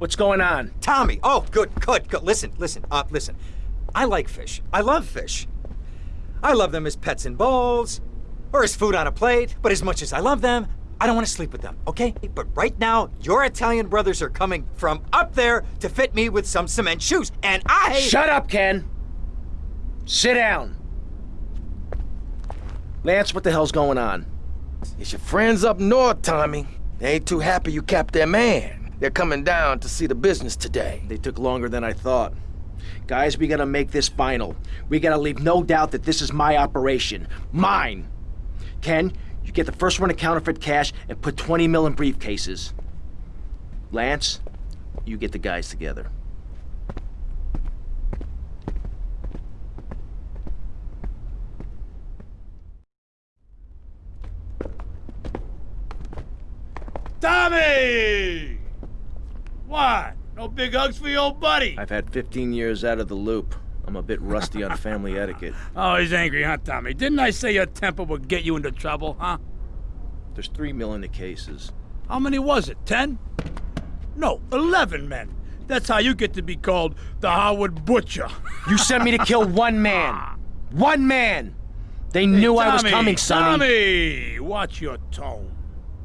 What's going on? Tommy! Oh, good, good, good. Listen, listen, uh, listen. I like fish. I love fish. I love them as pets in bowls, or as food on a plate, but as much as I love them, I don't want to sleep with them, okay? But right now, your Italian brothers are coming from up there to fit me with some cement shoes, and I... Shut up, Ken! Sit down. Lance, what the hell's going on? It's your friends up north, Tommy. They ain't too happy you capped their man. They're coming down to see the business today. They took longer than I thought. Guys, we gotta make this final. We gotta leave no doubt that this is my operation. Mine! Ken, you get the first run of counterfeit cash and put 20 mil in briefcases. Lance, you get the guys together. Tommy! What? No big hugs for your old buddy? I've had 15 years out of the loop. I'm a bit rusty on family etiquette. Oh, he's angry, huh, Tommy? Didn't I say your temper would get you into trouble, huh? There's three mil in the cases. How many was it? Ten? No, eleven men. That's how you get to be called the Harwood Butcher. You sent me to kill one man. One man! They knew Hey, I was coming, Sonny. Tommy, watch your tone.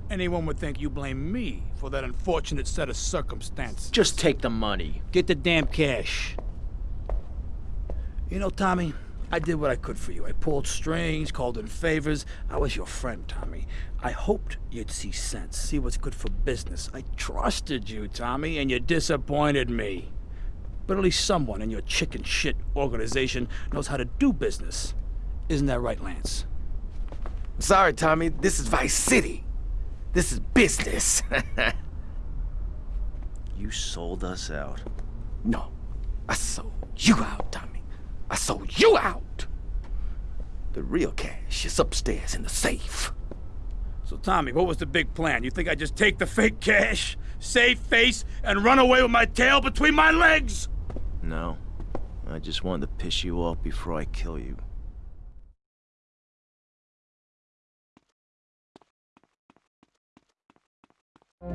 Anyone would think you blame me for that unfortunate set of circumstances. Just take the money. Get the damn cash. You know, Tommy, I did what I could for you. I pulled strings, called in favors. I was your friend, Tommy. I hoped you'd see sense, see what's good for business. I trusted you, Tommy, and you disappointed me. But at least someone in your chicken shit organization knows how to do business. Isn't that right, Lance? Sorry, Tommy. This is Vice City. This is business. You sold us out. no, I sold you out, Tommy. I sold you out. The real cash is upstairs in the safe. So, Tommy, what was the big plan? You think I just take the fake cash, save face, and run away with my tail between my legs? No. I just wanted to piss you off before I kill you. I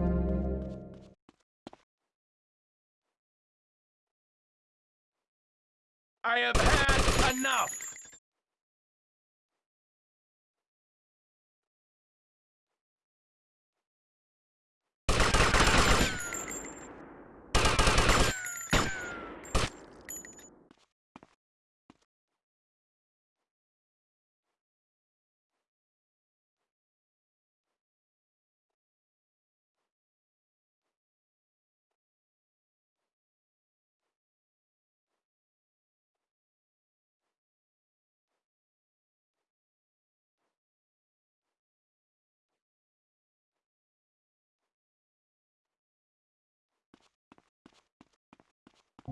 have had enough.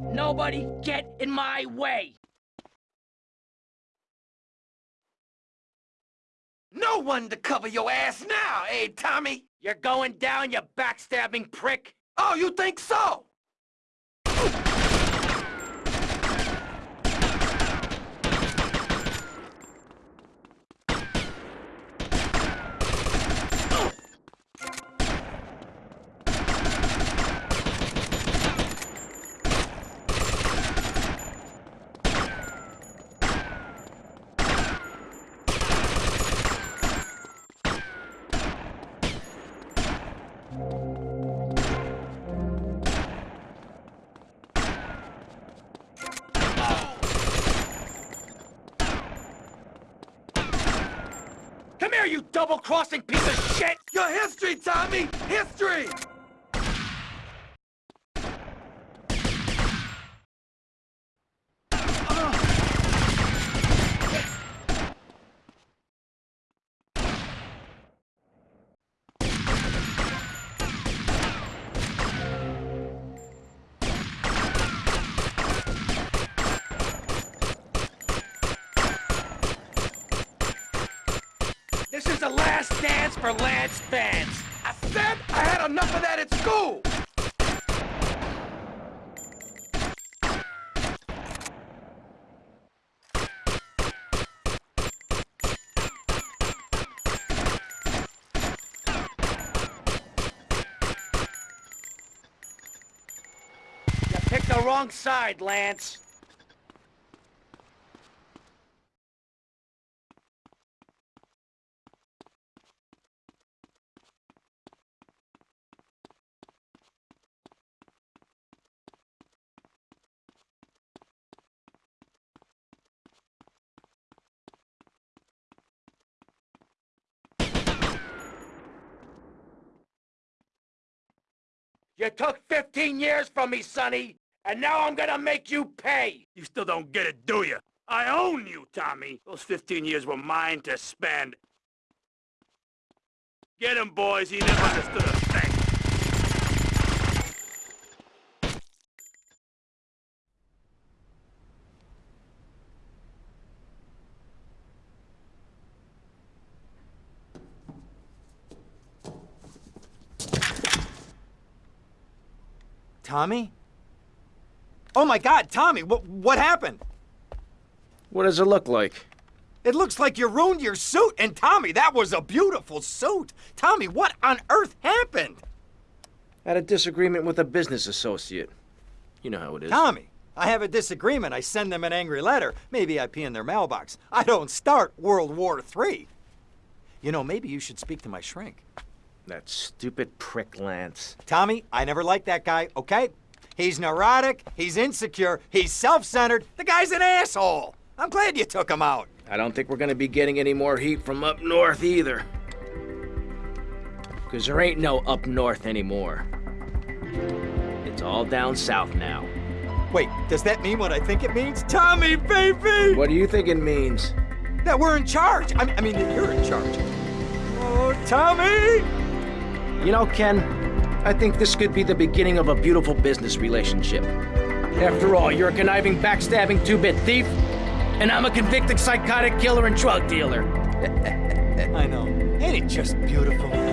Nobody get in my way! No one to cover your ass now, eh, Tommy? You're going down, you backstabbing prick! Oh, you think so? Come here, you double-crossing piece of shit! You're history, Tommy! History! This is the last dance for Lance Vance! I said I had enough of that at school! You picked the wrong side, Lance. You took 15 years from me, Sonny, and now I'm gonna make you pay! You still don't get it, do you? I own you, Tommy. Those 15 years were mine to spend. Get him, boys. He never understood a thing. Tommy? Oh my God, Tommy, what, what happened? What does it look like? It looks like you ruined your suit. And Tommy, that was a beautiful suit. Tommy, what on earth happened? Had a disagreement with a business associate. You know how it is. Tommy, I have a disagreement. I send them an angry letter. Maybe I pee in their mailbox. I don't start World War III. You know, maybe you should speak to my shrink. That stupid prick, Lance. Tommy, I never liked that guy, okay? He's neurotic, he's insecure, he's self centered. The guy's an asshole. I'm glad you took him out. I don't think we're gonna be getting any more heat from up north either. Because there ain't no up north anymore. It's all down south now. Wait, does that mean what I think it means? Tommy, baby! What do you think it means? That we're in charge. I mean, I mean that you're in charge. Oh, Tommy! You know, Ken, I think this could be the beginning of a beautiful business relationship. After all, you're a conniving, backstabbing two-bit thief, and I'm a convicted psychotic killer and drug dealer. I know. Ain't it just beautiful?